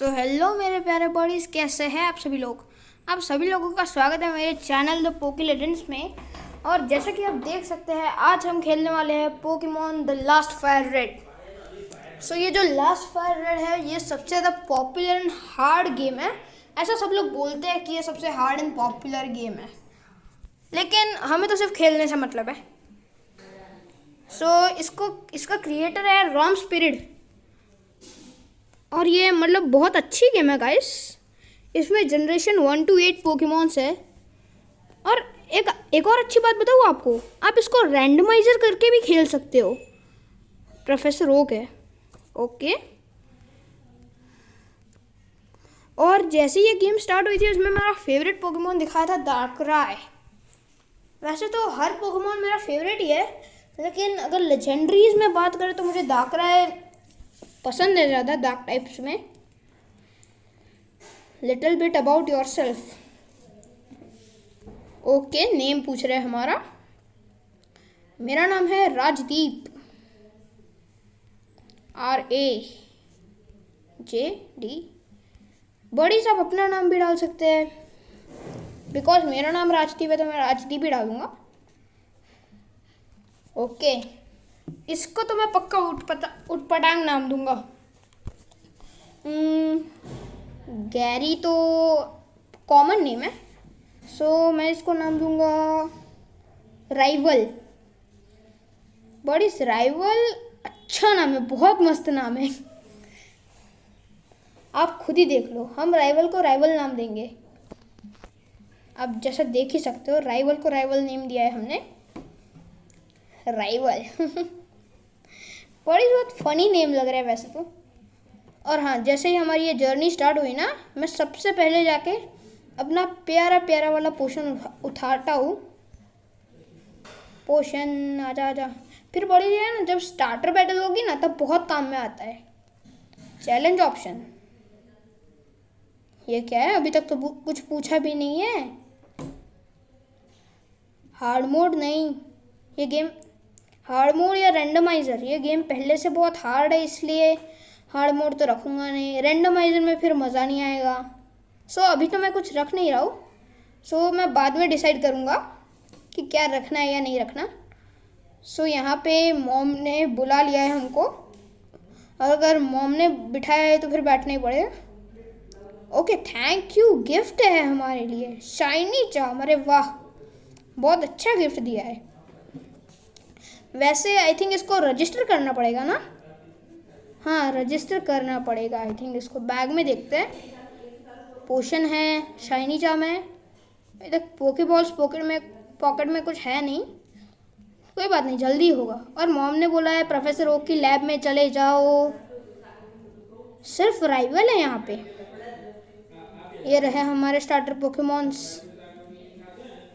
सो so, hello मेरे प्यारे bodies कैसे हैं आप सभी लोग? आप सभी लोगों का स्वागत है मेरे चैनल द पोकी लेजेंड्स में। और जैसा कि आप देख सकते हैं आज हम खेलने वाले हैं Pokemon the last fire red so ये जो लास्ट फायर रेड है ये सबसे ज़्यादा पॉपुलर एंड हार्ड गेम है। ऐसा सब लोग बोलते हैं कि ये सबसे हार्ड एंड पॉपुलर गेम है। लेकिन हमें तो सिर्फ़ खेलने से मतलब है। सो so, इसको इसका क्रिएटर है रॉम स्पिरिट और ये मतलब बहुत अच्छी गेम है गाइस इसमें generation one two eight Pokemons है. और एक एक और अच्छी बात बताऊँ आपको? आप इसको रैंडमाइजर करके भी खेल सकते हो. प्रोफेसर ओक है. ओके और जैसे ये गेम स्टार्ट हुई थी, उसमें मेरा फेवरेट पोकेमोन दिखाया था दार्कराय वैसे तो हर पोकेमोन मेरा फेवरेट ही है, लेकिन अगर लेजेंडरीज में बात करें तो मुझे दाकराय पसंद है ज़्यादा डार्क टाइप्स में? Little bit about yourself okay name पूछ रहे हमारा। मेरा नाम है Rajdeep. R A J D बड़ी साहब, अपना नाम भी डाल सकते हैं। बिकॉज़ मेरा नाम राजदीप है तो मैं राजदीप ही डालूँगा। Okay okay. इसको तो मैं पक्का उठपटा उठपटांग नाम दूँगा। गैरी तो कॉमन नेम है। सो so, मैं इसको नाम दूँगा राइवल बड़ी राइवल अच्छा नाम है बहुत मस्त नाम है। आप खुद ही देख लो हम राइवल को राइवल नाम देंगे। आप जैसा देख ही सकते हो राइवल को राइवल नेम दिया है हमने। राइवल बड़ी बहुत फनी नेम लग रहा है वैसे तो? और हाँ जैसे ही हमारी ये जर्नी स्टार्ट हुई ना, मैं सबसे पहले जाके अपना प्यारा प्यारा वाला पोशन उठा, उठाता हूँ। पोशन आजा आजा। फिर बड़ी है ना, जब स्टार्टर बैटल होगी ना, तब बहुत काम में आता है। चैलेंज ऑप्शन ये क्या है? अभी तक तो कुछ पूछा भी नहीं है। हार्ड मोड नहीं। ये गेम हार्ड मोड या रेंडमाइज़र ये गेम पहले से बहुत हार्ड है, इसलिए हार्ड मोड तो रखूँगा नहीं। रेंडमाइज़र में फिर मज़ा नहीं आएगा। सो अभी तो मैं कुछ रख नहीं रहा हूँ। सो मैं बाद में डिसाइड करूँगा कि क्या रखना है या नहीं रखना। सो यहाँ पे मॉम ने बुला लिया है हमको। और अगर मॉम ने बिठाया है तो फिर बैठना ही पड़ेगा। ओके थैंक यू गिफ्ट है हमारे लिए। शाइनी चाम अरे वाह! बहुत अच्छा गिफ्ट दिया है। वैसे आई थिंक इसको रजिस्टर करना पड़ेगा ना? हाँ रजिस्टर करना पड़ेगा आई थिंक इसको बैग में देखते हैं। पोशन है शाइनी जाम है। इधर पोके बॉल्स पॉकेट में पॉकेट में कुछ है नहीं। कोई बात नहीं, जल्दी होगा। और मॉम ने बोला है प्रोफेसर ओक की लैब में चले जाओ। सिर्फ़ राइवल है यहाँ पे। ये रहे हमारे स्टार्टर पोकेमॉन्स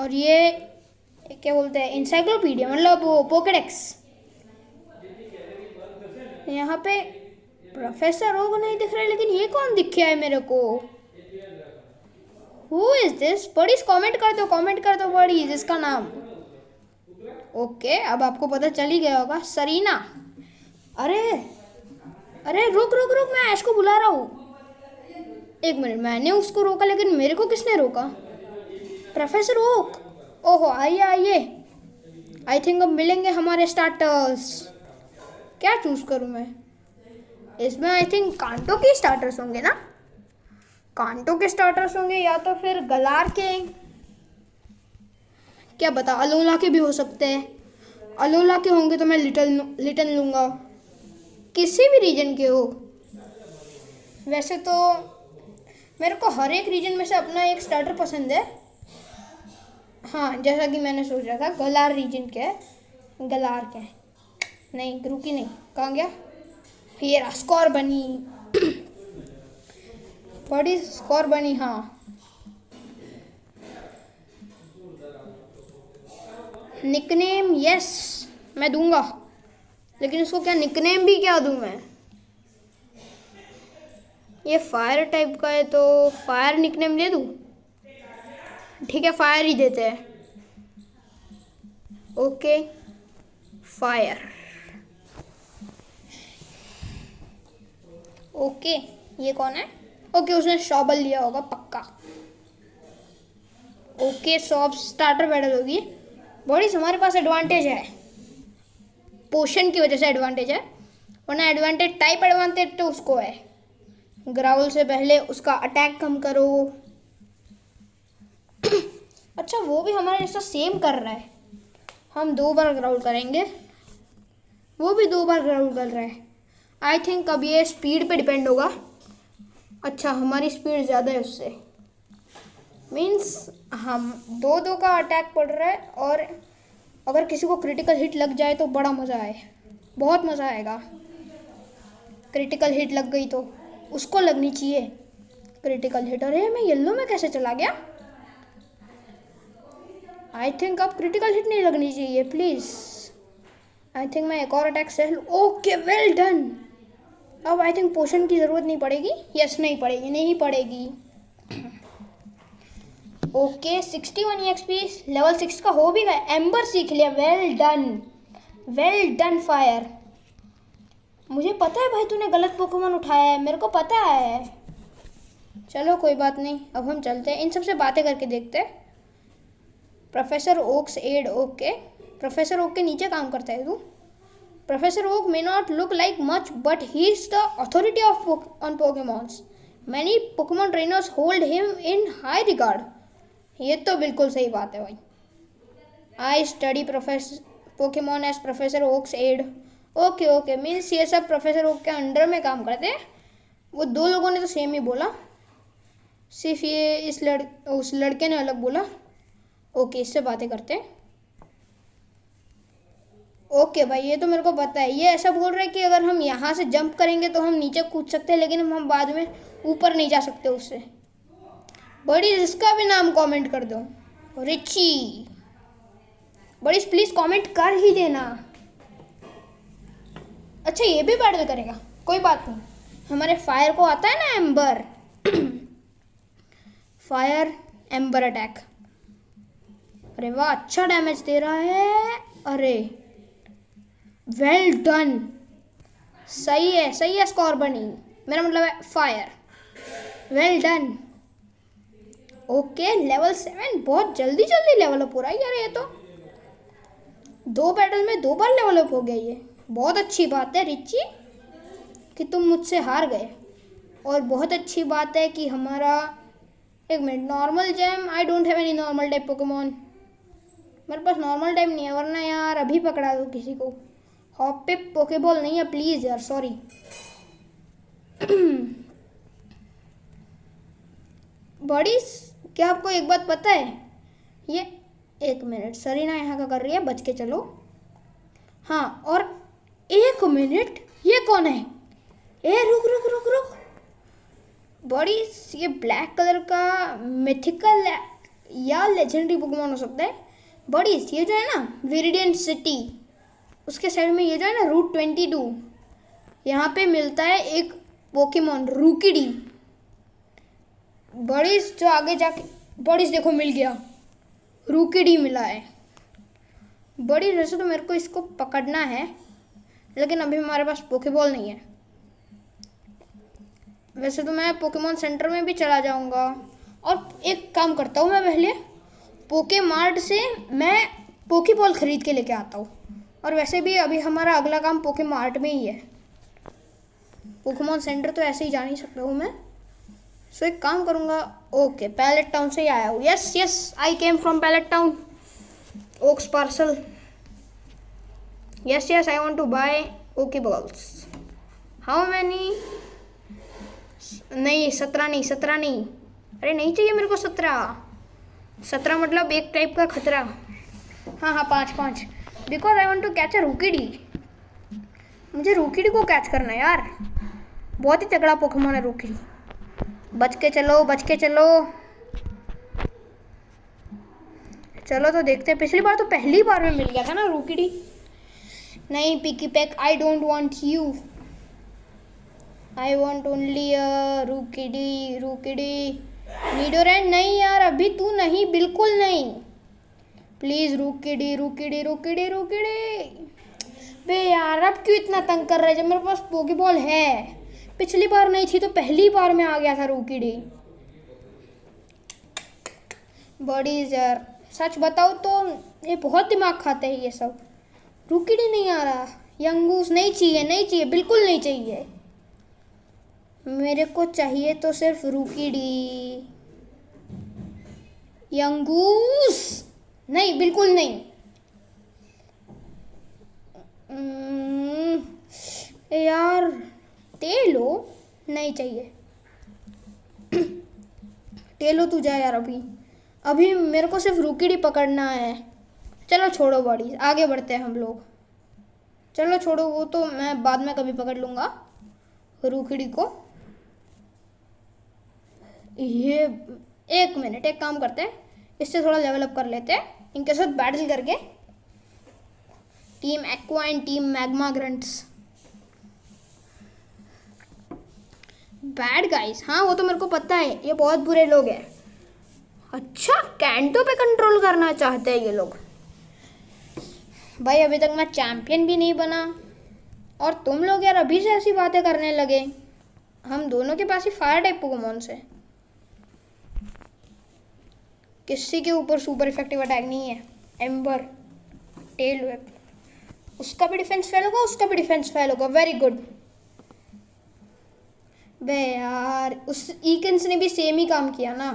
और ये क्या बोलते हैं इंसाइक्लोपीडिया मतलब वो पोकेडेक्स यहाँ पे प्रोफेसर ओग नहीं दिख रहे, लेकिन ये कौन दिख है मेरे को? Who is this buddies comment कर दो कमेंट कर दो बड़ीज इसका नाम? ओके अब आपको पता चल ही गया होगा सरीना अरे अरे, रुक रुक रुक, मैं ऐश को बुला रहा हूँ। एक मिनट, मैंने उसको रोका, लेकिन मेरे को किसने रोका? प्रोफेसर ओक ओहो, आइए आइए। आई थिंक अब मिलेंगे हमारे स्टार्टर्स क्या चूज़ करूँ मैं? इसमें आई थिंक कांटो के स्टार्टर्स होंगे ना? कांटो के स्टार्टर्स होंगे या तो फिर गलार के। क्या बता अलोला के भी हो सकते हैं। अलोला के होंगे तो मैं लिटल लिटल लूँगा। किसी भी रीजन के हो। वैसे तो मेरे को हर एक रीजन में से अपना एक स्टार्टर पसंद है। हाँ जैसा कि मैंने सोचा था, गलार रीजन है। गलार क्या है। नहीं, रुकी नहीं। कहाँ गया? फिर रहा स्कोर बनी। बड़ी स्कोर बनी? हाँ। निकनेम यस मैं दूँगा। लेकिन इसको क्या निकनेम भी क्या दूँ मैं? ये फायर टाइप का है तो फायर निकनेम दे दूँ? ठीक है फायर ही देते हैं। ओके फायर ओके ये कौन है? ओके उसने शॉबल लिया होगा, पक्का। ओके सॉब स्टार्टर बैटल होगी। बॉडीज हमारे पास एडवांटेज है। पोशन की वजह से एडवांटेज है। वरना एडवांटेज टाइप एडवांटेज तो उसको है। ग्राउल से पहले उसका अटैक कम करो। अच्छा वो भी हमारे जैसा सेम कर रहा है। हम दो बार ग्राउंड करेंगे। वो भी दो बार ग्राउंड कर रहा है। आई थिंक अब ये स्पीड पे डिपेंड होगा। अच्छा हमारी स्पीड ज़्यादा है उससे। मीन्स हम दो दो का अटैक पड़ रहा है और अगर किसी को क्रिटिकल हिट लग जाए तो बड़ा मज़ा आए। बहुत मज़ा आएगा। क्रिटिकल हिट लग गई तो उसको लगनी चाहिए। क्रिटिकल हिट अरे, मैं येल्लो में कैसे चला गया? आई थिंक अब क्रिटिकल हिट नहीं लगनी चाहिए प्लीज़ आई थिंक मैं एक और अटैक से ओके वेल डन अब आई थिंक पोशन की ज़रूरत नहीं पड़ेगी. यस yes, नहीं पड़ेगी नहीं पड़ेगी. Okay sixty one XP level six का हो भी गया. एम्बर सीख लिया. Well done well done fire मुझे पता है भाई तूने गलत पोकेमोन उठाया है. मेरे को पता है. चलो कोई बात नहीं. अब हम चलते हैं. इन सबसे बातें करके देखते हैं. Professor Oak's aide okay professor Oak के नीचे काम करता है तू। Professor Oak may not look like much but he is the authority of on Pokemons many Pokemon trainers hold him in high regard ये तो बिल्कुल सही बात है भाई। I study professor Pokemon as professor Oak's aide okay okay means ये सब professor Oak के अंडर में काम करते हैं। वो दो लोगों ने तो सेम ही बोला। सिर्फ़ ये इस लड़, उस लड़के ने अलग बोला। ओके, इससे बातें करते हैं। ओके भाई, ये तो मेरे को पता है। ये ऐसा बोल रहा है कि अगर हम यहाँ से जंप करेंगे तो हम नीचे कूद सकते हैं, लेकिन हम बाद में ऊपर नहीं जा सकते उससे। बड़ी इसका भी नाम कमेंट कर दो। रिची। बड़ी प्लीज़ कमेंट कर ही देना। अच्छा ये भी बैटल करेगा। कोई बात नहीं। हमारे फायर को आता है ना एम्बर फायर एम्बर अटैक अरे वाह अच्छा डैमेज दे रहा है। अरे वेल डन सही है सही है स्कोर बनी। मेरा मतलब है fire well done okay level seven बहुत जल्दी जल्दी लेवल अप हो रहा है यार ये तो। दो बैटल में दो बार लेवल अप हो गया ये। बहुत अच्छी बात है, रिची, कि तुम मुझसे हार गए। और बहुत अच्छी बात है कि हमारा, एक minute normal gem I don't have any normal type Pokemon मेरे पास नॉर्मल टाइम नहीं है, वरना यार अभी पकड़ा दो किसी को। हॉप पे पोकेबॉल नहीं है प्लीज़ यार सॉरी बड़ी क्या आपको एक बात पता है? ये एक मिनट सरीना यहाँ का कर रही है, बच के चलो। हाँ और एक मिनट ये कौन है? ए, रुक रुक रुक रुक। बड़ी ये ब्लैक कलर का मिथिकल या लेजेंडरी पोकेमोन हो सकता है। बड़ी ये जो है ना विरिडियन सिटी उसके साइड में ये जो है ना रूट ट्वेंटी टू यहाँ पे मिलता है एक पोकेमोन रूकीडी बड़ी जो आगे जाके, बड़ी देखो, मिल गया। रूकीडी मिला है। बड़ी वैसे तो मेरे को इसको पकड़ना है, लेकिन अभी हमारे पास पोकेबॉल नहीं है। वैसे तो मैं पोकेमोन सेंटर में भी चला जाऊँगा। और एक काम करता हूँ मैं पहले पोके मार्ट से मैं पोकेबॉल ख़रीद के लेके आता हूँ। और वैसे भी अभी हमारा अगला काम पोके मार्ट में ही है। पोकेमोन सेंटर तो ऐसे ही जा नहीं सकता हूँ मैं। सो एक काम करूँगा। ओके पैलेट टाउन से ही आया हूँ। Yes yes I came from Pallet Town Oak's parcel yes yes yes, i want to buy pokeballs. How many? नहीं, सत्रह नहीं सत्रह नहीं। अरे, नहीं चाहिए मेरे को सत्रह। सत्रह मतलब एक टाइप का खतरा। हाँ हाँ पाँच पाँच। Because I want to catch a Rookidee मुझे रूकीडी को कैच करना है यार। बहुत ही तगड़ा पोकेमोन है रूकीडी बच के चलो, बच के चलो। चलो तो देखते हैं। पिछली बार तो पहली बार में मिल गया था ना रूकीडी नहीं Pikipek I don't want you I want only Rookidee Rookidee Nidoran नहीं यार, अभी तू नहीं, बिल्कुल नहीं। प्लीज़ रूकिडी रूकिडी रूकिडी रूकिडी बे यार, अब क्यों इतना तंग कर रहे जब मेरे पास पोकेबॉल है। पिछली बार नहीं थी तो पहली बार में आ गया था रूकीडी बड़ी यार सच बताओ तो ये बहुत दिमाग खाते हैं ये सब। रूकीडी नहीं आ रहा। यंगूस नहीं चाहिए नहीं चाहिए, बिल्कुल नहीं चाहिए। मेरे को चाहिए तो सिर्फ़ रूकीडी। यंगूस। नहीं, बिल्कुल नहीं। यार टेलो नहीं चाहिए। टेलो तू जा यार अभी। अभी मेरे को सिर्फ़ रुकीडी पकड़ना है। चलो छोड़ो बॉडी, आगे बढ़ते हैं हम लोग। चलो छोड़ो, वो तो मैं बाद में कभी पकड़ लूँगा। रुकीडी को। ये एक मिनट, एक काम करते हैं। इससे थोड़ा लेवल अप कर लेते हैं। इनके साथ बैटल करके। Team Aqua and team Magma grunts bad guys हाँ वो तो मेरे को पता है। ये बहुत बुरे लोग हैं। अच्छा कैंटो पे कंट्रोल करना चाहते हैं ये लोग। भाई, अभी तक मैं चैंपियन भी नहीं बना। और तुम लोग यार, अभी से ऐसी बातें करने लगे। हम दोनों के पास ही फायर टाइप पोकेमोन से किसी के ऊपर सुपर इफ़ेक्टिव अटैक नहीं है. एम्बर टेल वेप उसका भी डिफेंस फेल होगा, उसका भी डिफेंस फेल होगा. वेरी गुड बे यार, उस ईकन्स ने भी सेम ही काम किया ना.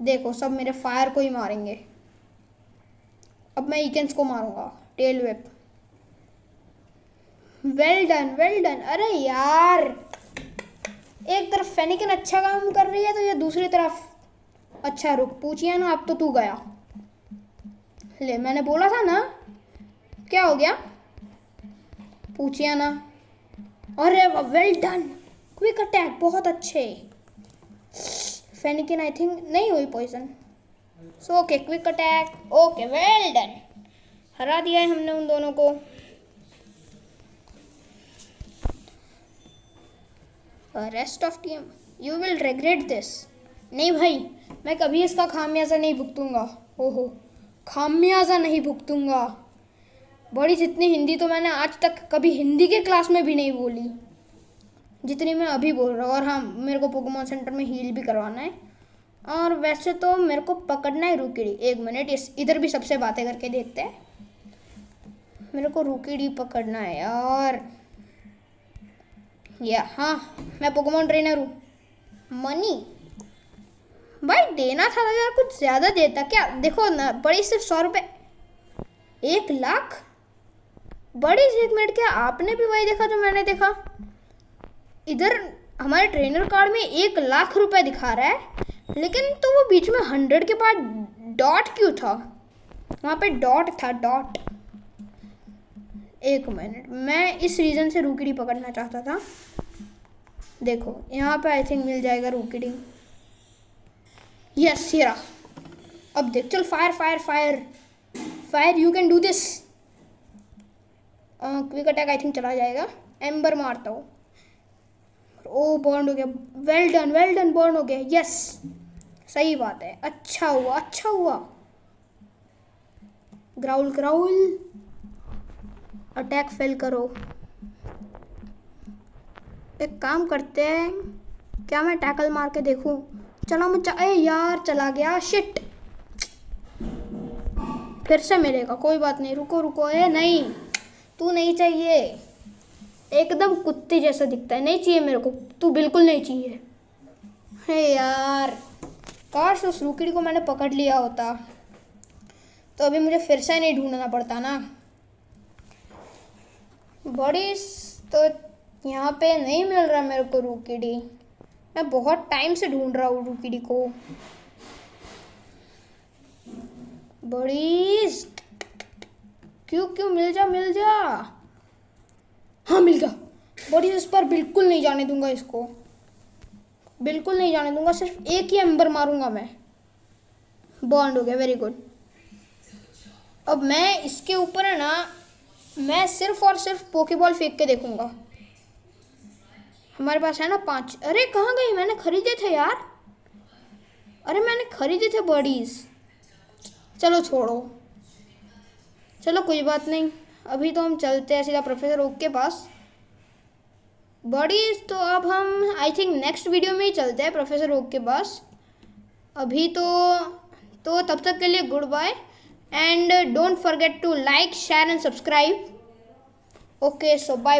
देखो, सब मेरे फायर को ही मारेंगे. अब मैं ईकन्स को मारूँगा. Tail whip well done well done अरे यार, एक तरफ़ फेनिकन अच्छा काम कर रही है तो ये दूसरी तरफ़ अच्छा रुक, पूछिए ना, अब तो तू गया। ले, मैंने बोला था ना, क्या हो गया? पूछिए ना। अरे वेल डन क्विक अटैक बहुत अच्छे। फेनिकिन आई थिंक नहीं हुई poison so okay quick attack okay well done हरा दिया है हमने उन दोनों को। Rest of team you will regret this नहीं भाई, मैं कभी इसका खामियाजा नहीं भुगतूँगा। ओहो, खामियाजा नहीं भुगतूँगा। बड़ी जितनी हिंदी तो मैंने आज तक कभी हिंदी के क्लास में भी नहीं बोली। जितनी मैं अभी बोल रहा हूँ, और हाँ मेरे को पोकेमोन सेंटर में हील भी करवाना है। और वैसे तो मेरे को पकड़ना है रुकीडी एक मिनट इस, इधर भी सबसे बातें करके देखते हैं। मेरे को रुकीडी पकड़ना है यार या हाँ मैं पोकेमोन ट्रेनर हूँ। मनी भाई देना था यार, कुछ ज़्यादा देता क्या, देखो ना, बड़ी सिर्फ़ सौ रुपये एक लाख? बड़ी से एक मिनट, क्या आपने भी वही देखा जो मैंने देखा? इधर हमारे ट्रेनर कार्ड में एक लाख रुपए दिखा रहा है, लेकिन तो वो बीच में हंड्रेड के बाद डॉट क्यों था? वहाँ पे डॉट था, डॉट। एक मिनट, मैं इस रीज़न से रूकीडी पकड़ना चाहता था। देखो, यहाँ पे आई थिंक मिल जाएगा रूकीडी। यस हीरा अब देख, चल fire fire fire fire you can do this quick attack I think चला जाएगा. एम्बर मारता हूँ. ओ बर्न हो गया. Well done well done burn हो गया. यस सही बात है. अच्छा हुआ अच्छा हुआ. ग्राउल ग्राउल अटैक फेल करो. एक काम करते हैं. क्या मैं टैकल मार के देखूँ? चलो मैं चा... ए यार, चला गया शिट फिर से मिलेगा कोई बात नहीं, रुको रुको, ए, नहीं, तू नहीं चाहिए। एकदम कुत्ते जैसा दिखता है, नहीं चाहिए मेरे को, तू बिल्कुल नहीं चाहिए। है यार, काश उस रुकड़ी को मैंने पकड़ लिया होता। तो अभी मुझे फिर से नहीं ढूंढना पड़ता ना। बड़ी तो यहाँ पे नहीं मिल रहा मेरे को रुकीडी। मैं बहुत टाइम से ढूंढ रहा हूँ रुकीडी को। बड़ी क्यों क्यों, मिल जा मिल जा। हाँ मिल गया। बड़ी, इस पर बिल्कुल नहीं जाने दूँगा इसको। बिल्कुल नहीं जाने दूँगा, सिर्फ़ एक ही एम्बर मारूँगा मैं। बॉन्ड हो गया वेरी गुड अब मैं इसके ऊपर है ना, मैं सिर्फ़ और सिर्फ़ पोकेबॉल फेंक के देखूँगा। हमारे पास है ना पाँच। अरे, कहाँ गई? मैंने खरीदे थे यार। अरे, मैंने खरीदे थे बॉडीज। चलो छोड़ो। चलो, कोई बात नहीं। अभी तो हम चलते हैं सीधा प्रोफेसर ओक के पास। बॉडीज तो अब हम आई थिंक नेक्स्ट वीडियो में ही चलते हैं प्रोफेसर ओक के पास। अभी तो तो तब तक के लिए goodbye and don't forget to like share and subscribe okay so bye